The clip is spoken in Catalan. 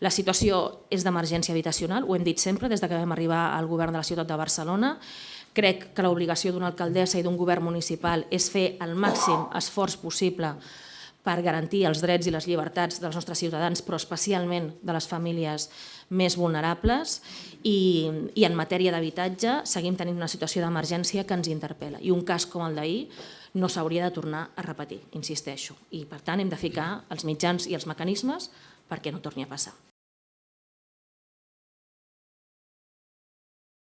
La situació és d'emergència habitacional, ho hem dit sempre des que vam arribar al govern de la ciutat de Barcelona. Crec que l'obligació d'una alcaldessa i d'un govern municipal és fer el màxim esforç possible per garantir els drets i les llibertats dels nostres ciutadans, però especialment de les famílies més vulnerables. I, i en matèria d'habitatge seguim tenint una situació d'emergència que ens interpel·la. I un cas com el d'ahir no s'hauria de tornar a repetir, insisteixo. I per tant hem de ficar els mitjans i els mecanismes perquè no torni a passar.